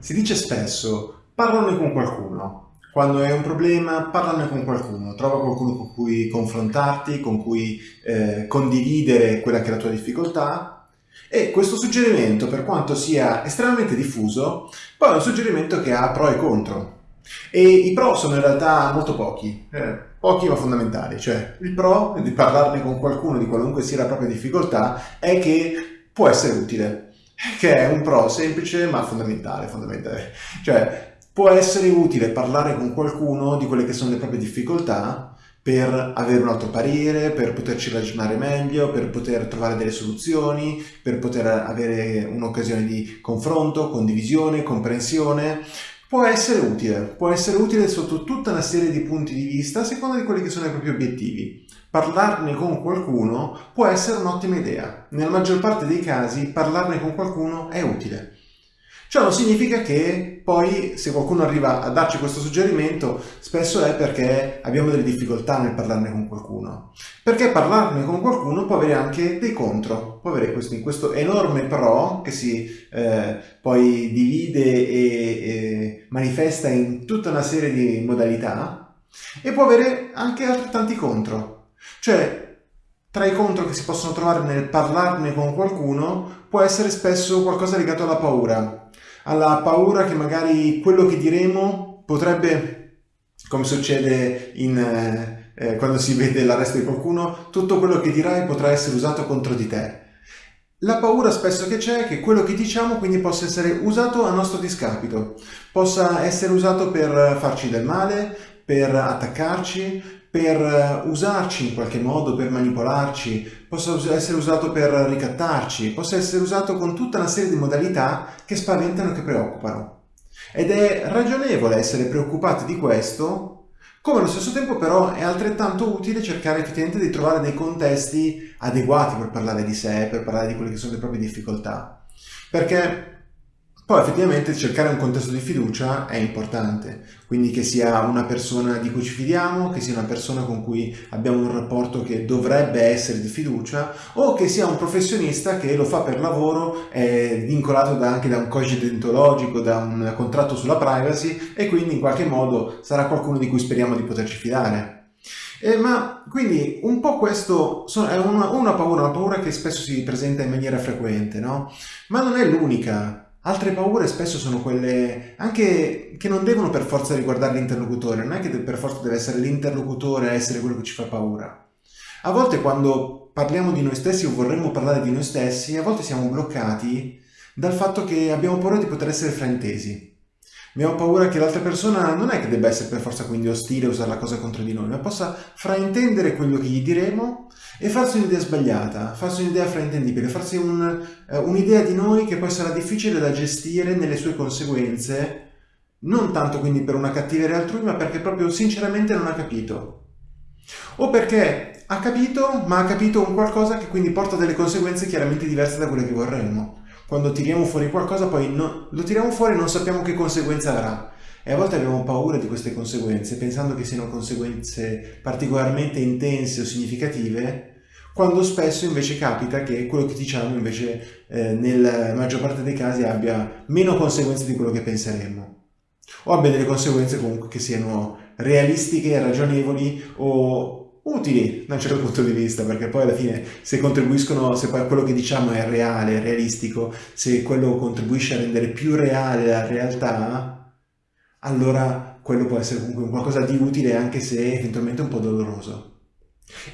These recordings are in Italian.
Si dice spesso, parlane con qualcuno. Quando hai un problema, parlane con qualcuno. Trova qualcuno con cui confrontarti, con cui eh, condividere quella che è la tua difficoltà. E questo suggerimento, per quanto sia estremamente diffuso, poi è un suggerimento che ha pro e contro. E i pro sono in realtà molto pochi, eh, pochi ma fondamentali. Cioè, il pro di parlarne con qualcuno di qualunque sia la propria difficoltà è che può essere utile che è un pro semplice ma fondamentale, fondamentale. Cioè, può essere utile parlare con qualcuno di quelle che sono le proprie difficoltà per avere un altro parere, per poterci ragionare meglio, per poter trovare delle soluzioni, per poter avere un'occasione di confronto, condivisione, comprensione. Può essere utile, può essere utile sotto tutta una serie di punti di vista a seconda di quelli che sono i propri obiettivi parlarne con qualcuno può essere un'ottima idea. Nella maggior parte dei casi parlarne con qualcuno è utile. Ciò non significa che poi se qualcuno arriva a darci questo suggerimento spesso è perché abbiamo delle difficoltà nel parlarne con qualcuno. Perché parlarne con qualcuno può avere anche dei contro, può avere questo, questo enorme pro che si eh, poi divide e, e manifesta in tutta una serie di modalità e può avere anche altrettanti contro. Cioè, tra i contro che si possono trovare nel parlarne con qualcuno può essere spesso qualcosa legato alla paura, alla paura che magari quello che diremo potrebbe, come succede in, eh, eh quando si vede l'arresto di qualcuno, tutto quello che dirai potrà essere usato contro di te. La paura spesso che c'è è che quello che diciamo quindi possa essere usato a nostro discapito, possa essere usato per farci del male, per attaccarci, per eh, usarci in qualche modo, per manipolarci, possa essere usato per ricattarci, possa essere usato con tutta una serie di modalità che spaventano e che preoccupano. Ed è ragionevole essere preoccupati di questo, come allo stesso tempo però è altrettanto utile cercare effettivamente di trovare dei contesti adeguati per parlare di sé, per parlare di quelle che sono le proprie difficoltà. Perché poi effettivamente cercare un contesto di fiducia è importante, quindi che sia una persona di cui ci fidiamo, che sia una persona con cui abbiamo un rapporto che dovrebbe essere di fiducia o che sia un professionista che lo fa per lavoro, è vincolato da, anche da un codice deontologico, da un contratto sulla privacy e quindi in qualche modo sarà qualcuno di cui speriamo di poterci fidare. Eh, ma quindi un po' questo è una, una paura, una paura che spesso si presenta in maniera frequente, no? Ma non è l'unica Altre paure spesso sono quelle anche che non devono per forza riguardare l'interlocutore, non è che per forza deve essere l'interlocutore a essere quello che ci fa paura. A volte quando parliamo di noi stessi o vorremmo parlare di noi stessi, a volte siamo bloccati dal fatto che abbiamo paura di poter essere fraintesi. Abbiamo paura che l'altra persona non è che debba essere per forza quindi ostile o usare la cosa contro di noi, ma possa fraintendere quello che gli diremo e farsi un'idea sbagliata, farsi un'idea fraintendibile, farsi un, uh, un'idea di noi che poi sarà difficile da gestire nelle sue conseguenze, non tanto quindi per una cattiveria altrui, ma perché proprio sinceramente non ha capito. O perché ha capito, ma ha capito un qualcosa che quindi porta delle conseguenze chiaramente diverse da quelle che vorremmo. Quando tiriamo fuori qualcosa poi no, lo tiriamo fuori e non sappiamo che conseguenza avrà. E a volte abbiamo paura di queste conseguenze, pensando che siano conseguenze particolarmente intense o significative, quando spesso invece capita che quello che diciamo invece eh, nella maggior parte dei casi abbia meno conseguenze di quello che penseremmo. O abbia delle conseguenze comunque che siano realistiche, ragionevoli o utili da un certo punto di vista, perché poi alla fine se contribuiscono, se quello che diciamo è reale, realistico, se quello contribuisce a rendere più reale la realtà, allora quello può essere comunque qualcosa di utile anche se eventualmente un po' doloroso.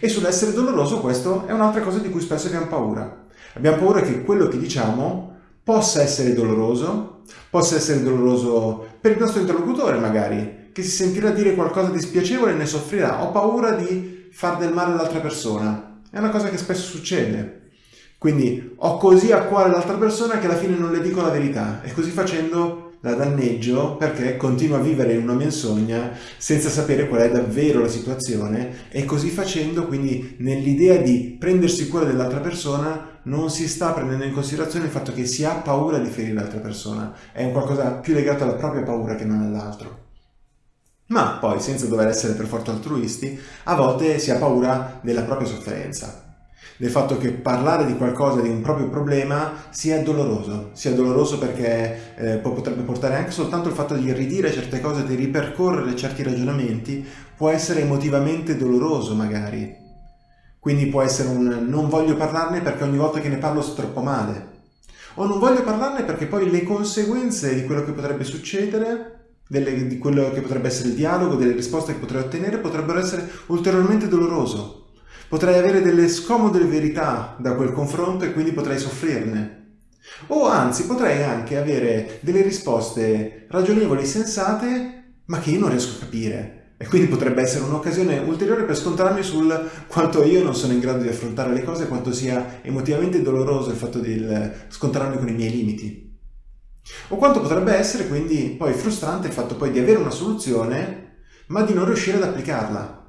E sull'essere doloroso questo è un'altra cosa di cui spesso abbiamo paura. Abbiamo paura che quello che diciamo possa essere doloroso, possa essere doloroso per il nostro interlocutore magari, che si sentirà dire qualcosa di spiacevole e ne soffrirà. Ho paura di far del male all'altra persona. È una cosa che spesso succede. Quindi ho così a cuore l'altra persona che alla fine non le dico la verità e così facendo la danneggio perché continua a vivere in una menzogna senza sapere qual è davvero la situazione e così facendo quindi nell'idea di prendersi cura dell'altra persona non si sta prendendo in considerazione il fatto che si ha paura di ferire l'altra persona, è un qualcosa più legato alla propria paura che non all'altro. Ma poi, senza dover essere per forza altruisti, a volte si ha paura della propria sofferenza. del fatto che parlare di qualcosa, di un proprio problema, sia doloroso. Sia doloroso perché eh, potrebbe portare anche soltanto il fatto di ridire certe cose, di ripercorrere certi ragionamenti, può essere emotivamente doloroso magari. Quindi può essere un non voglio parlarne perché ogni volta che ne parlo sto troppo male. O non voglio parlarne perché poi le conseguenze di quello che potrebbe succedere, delle, di quello che potrebbe essere il dialogo, delle risposte che potrei ottenere, potrebbero essere ulteriormente doloroso potrei avere delle scomode verità da quel confronto e quindi potrei soffrirne. O anzi, potrei anche avere delle risposte ragionevoli, sensate, ma che io non riesco a capire. E quindi potrebbe essere un'occasione ulteriore per scontrarmi sul quanto io non sono in grado di affrontare le cose, quanto sia emotivamente doloroso il fatto di scontrarmi con i miei limiti. O quanto potrebbe essere quindi poi frustrante il fatto poi di avere una soluzione, ma di non riuscire ad applicarla.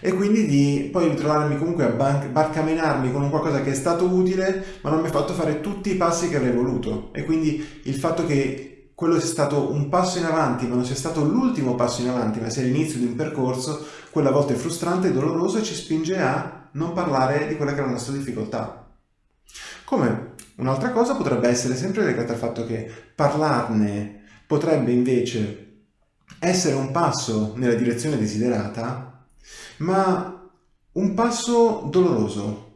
E quindi di poi ritrovarmi comunque a barcamenarmi con un qualcosa che è stato utile ma non mi ha fatto fare tutti i passi che avrei voluto. E quindi il fatto che quello sia stato un passo in avanti ma non sia stato l'ultimo passo in avanti ma sia l'inizio di un percorso quella volta è frustrante e doloroso e ci spinge a non parlare di quella che è la nostra difficoltà. Come un'altra cosa potrebbe essere sempre legata al fatto che parlarne potrebbe invece essere un passo nella direzione desiderata ma un passo doloroso,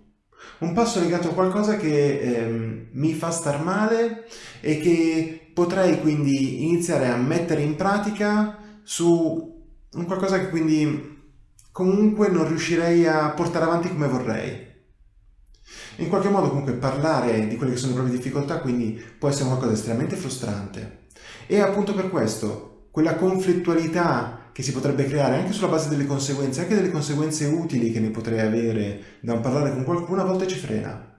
un passo legato a qualcosa che eh, mi fa star male e che potrei quindi iniziare a mettere in pratica su un qualcosa che quindi comunque non riuscirei a portare avanti come vorrei. In qualche modo comunque parlare di quelle che sono le proprie difficoltà quindi può essere qualcosa di estremamente frustrante e appunto per questo quella conflittualità che si potrebbe creare anche sulla base delle conseguenze, anche delle conseguenze utili che ne potrei avere da un parlare con qualcuno, a volte ci frena.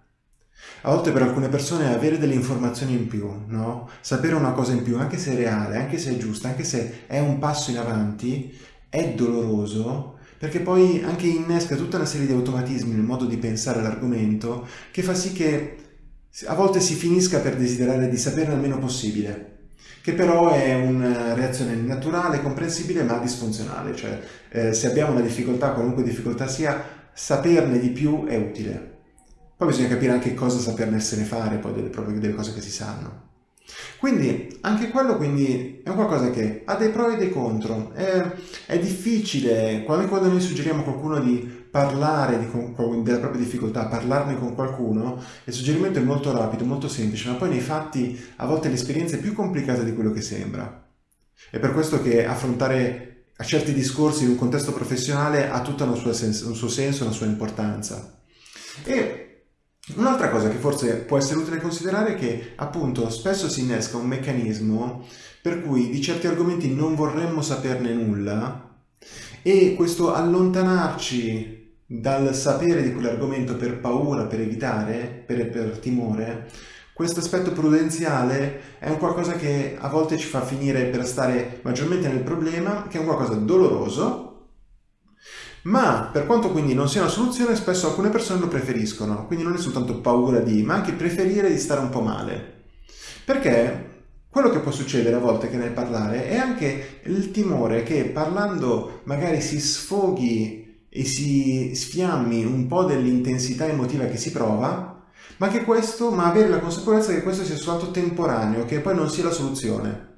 A volte per alcune persone avere delle informazioni in più, no? sapere una cosa in più, anche se è reale, anche se è giusta, anche se è un passo in avanti, è doloroso perché poi anche innesca tutta una serie di automatismi nel modo di pensare l'argomento che fa sì che a volte si finisca per desiderare di saperne il meno possibile che però è una reazione naturale, comprensibile ma disfunzionale, cioè eh, se abbiamo una difficoltà, qualunque difficoltà sia, saperne di più è utile. Poi bisogna capire anche cosa saperne se ne fare, poi delle, delle cose che si sanno. Quindi anche quello quindi è qualcosa che ha dei pro e dei contro. È, è difficile, quando, quando noi suggeriamo a qualcuno di parlare di, della propria difficoltà, parlarne con qualcuno, il suggerimento è molto rapido, molto semplice, ma poi nei fatti a volte l'esperienza è più complicata di quello che sembra. È per questo che affrontare a certi discorsi in un contesto professionale ha tutto un suo senso, una sua importanza. E un'altra cosa che forse può essere utile considerare è che appunto spesso si innesca un meccanismo per cui di certi argomenti non vorremmo saperne nulla e questo allontanarci dal sapere di quell'argomento per paura, per evitare, per, per timore, questo aspetto prudenziale è un qualcosa che a volte ci fa finire per stare maggiormente nel problema, che è un qualcosa doloroso, ma per quanto quindi non sia una soluzione, spesso alcune persone lo preferiscono, quindi non è soltanto paura di, ma anche preferire di stare un po' male. Perché quello che può succedere a volte che nel parlare è anche il timore che parlando magari si sfoghi e si sfiammi un po' dell'intensità emotiva che si prova, ma che questo, ma avere la consapevolezza che questo sia soltanto temporaneo, che poi non sia la soluzione.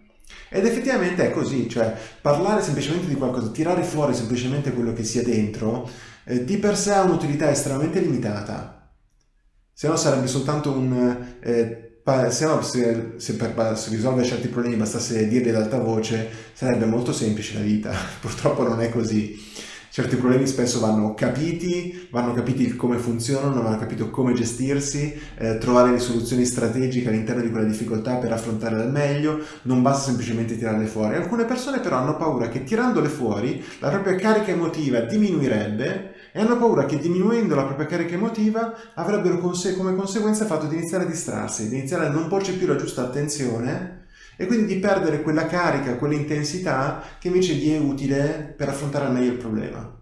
Ed effettivamente è così, cioè parlare semplicemente di qualcosa, tirare fuori semplicemente quello che sia dentro, eh, di per sé ha un'utilità estremamente limitata. Se no sarebbe soltanto un... Eh, se no se, se per se risolvere certi problemi bastasse dirli ad alta voce, sarebbe molto semplice la vita. Purtroppo non è così certi problemi spesso vanno capiti, vanno capiti come funzionano, vanno capito come gestirsi, eh, trovare le soluzioni strategiche all'interno di quella difficoltà per affrontarle al meglio, non basta semplicemente tirarle fuori. Alcune persone però hanno paura che tirandole fuori la propria carica emotiva diminuirebbe e hanno paura che diminuendo la propria carica emotiva avrebbero come conseguenza il fatto di iniziare a distrarsi, di iniziare a non porci più la giusta attenzione e quindi di perdere quella carica, quell'intensità che invece gli è utile per affrontare al meglio il problema.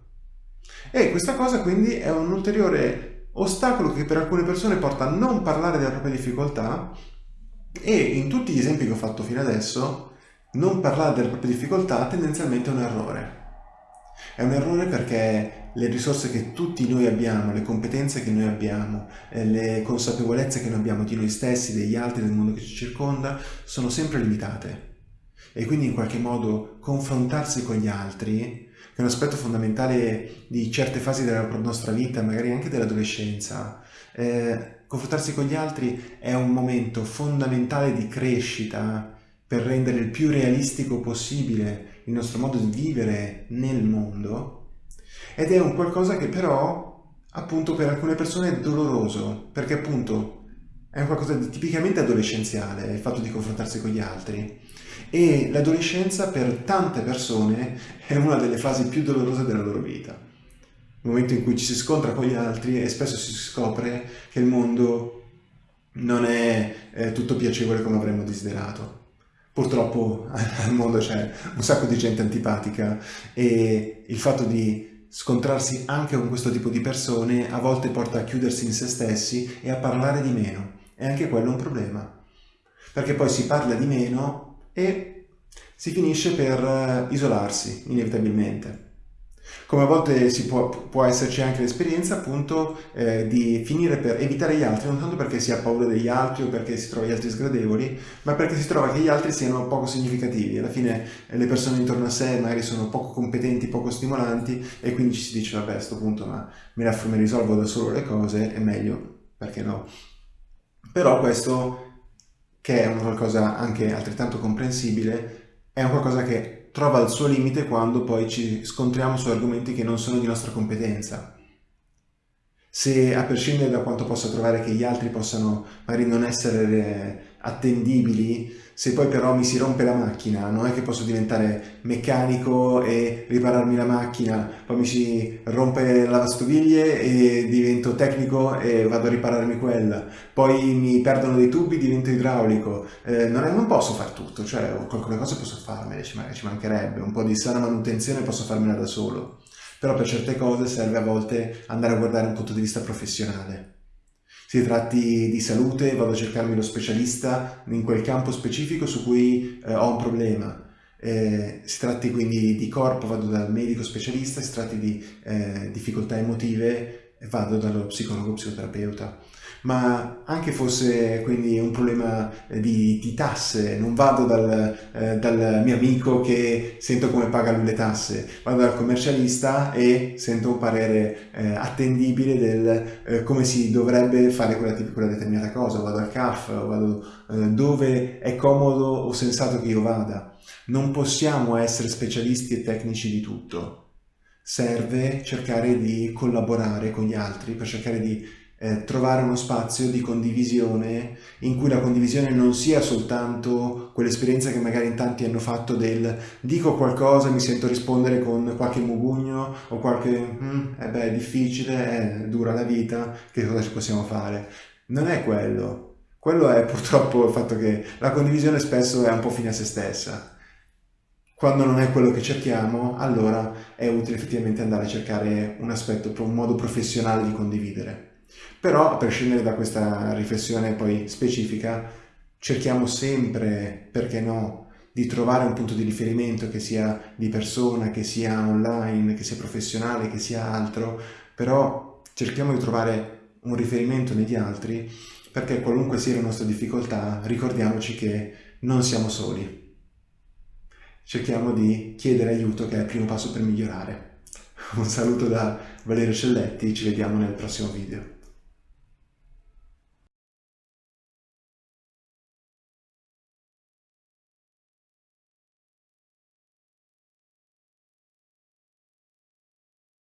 E questa cosa quindi è un ulteriore ostacolo che per alcune persone porta a non parlare della propria difficoltà e in tutti gli esempi che ho fatto fino adesso non parlare della propria difficoltà tendenzialmente è un errore. È un errore perché le risorse che tutti noi abbiamo, le competenze che noi abbiamo, eh, le consapevolezze che noi abbiamo di noi stessi, degli altri, del mondo che ci circonda, sono sempre limitate. E quindi in qualche modo confrontarsi con gli altri, che è un aspetto fondamentale di certe fasi della nostra vita, magari anche dell'adolescenza, eh, confrontarsi con gli altri è un momento fondamentale di crescita per rendere il più realistico possibile il nostro modo di vivere nel mondo ed è un qualcosa che però appunto per alcune persone è doloroso perché appunto è un qualcosa di tipicamente adolescenziale il fatto di confrontarsi con gli altri. E l'adolescenza per tante persone è una delle fasi più dolorose della loro vita. Il momento in cui ci si scontra con gli altri e spesso si scopre che il mondo non è, è tutto piacevole come avremmo desiderato. Purtroppo al mondo c'è un sacco di gente antipatica e il fatto di scontrarsi anche con questo tipo di persone a volte porta a chiudersi in se stessi e a parlare di meno. E anche quello è un problema. Perché poi si parla di meno e si finisce per eh, isolarsi, inevitabilmente. Come a volte può, può, esserci anche l'esperienza appunto eh, di finire per evitare gli altri, non tanto perché si ha paura degli altri o perché si trova gli altri sgradevoli, ma perché si trova che gli altri siano poco significativi. Alla fine eh, le persone intorno a sé magari sono poco competenti, poco stimolanti e quindi ci si dice vabbè a questo punto ma me ne, me risolvo da solo le cose, è meglio, perché no? Però questo, che è una qualcosa anche altrettanto comprensibile, è un qualcosa che trova il suo limite quando poi ci scontriamo su argomenti che non sono di nostra competenza. Se a prescindere da quanto possa trovare che gli altri possano magari non essere attendibili, se poi però mi si rompe la macchina, non è che posso diventare meccanico e ripararmi la macchina, poi mi si rompe la lavastoviglie e divento tecnico e vado a ripararmi quella, poi mi perdono dei tubi, divento idraulico, eh, non, è, non, posso fare tutto, cioè alcune cose posso farmele, ci, ci mancherebbe, un po' di sana manutenzione posso farmela da solo, però per certe cose serve a volte andare a guardare un punto di vista professionale si tratti di salute, vado a cercarmi lo specialista in quel campo specifico su cui eh, ho un problema. Eh, si tratti quindi di corpo, vado dal medico specialista, si tratti di eh, difficoltà emotive, vado dallo psicologo psicoterapeuta ma anche fosse quindi un problema eh, di, di tasse, non vado dal, eh, dal, mio amico che sento come paga lui le tasse, vado dal commercialista e sento un parere eh, attendibile del eh, come si dovrebbe fare quella, quella, determinata cosa, vado al CAF, vado eh, dove è comodo o sensato che io vada. Non possiamo essere specialisti e tecnici di tutto. Serve cercare di collaborare con gli altri per cercare di eh, trovare uno spazio di condivisione in cui la condivisione non sia soltanto quell'esperienza che magari in tanti hanno fatto del dico qualcosa, mi sento rispondere con qualche mugugno o qualche mm, eh beh è difficile, è dura la vita, che cosa ci possiamo fare? Non è quello. Quello è purtroppo il fatto che la condivisione spesso è un po' fine a se stessa. Quando non è quello che cerchiamo, allora è utile effettivamente andare a cercare un aspetto, un modo professionale di condividere. Però, a prescindere da questa riflessione poi specifica, cerchiamo sempre, perché no, di trovare un punto di riferimento che sia di persona, che sia online, che sia professionale, che sia altro, però cerchiamo di trovare un riferimento negli altri perché qualunque sia la nostra difficoltà, ricordiamoci che non siamo soli. Cerchiamo di chiedere aiuto che è il primo passo per migliorare. Un saluto da Valerio Celletti, ci vediamo nel prossimo video.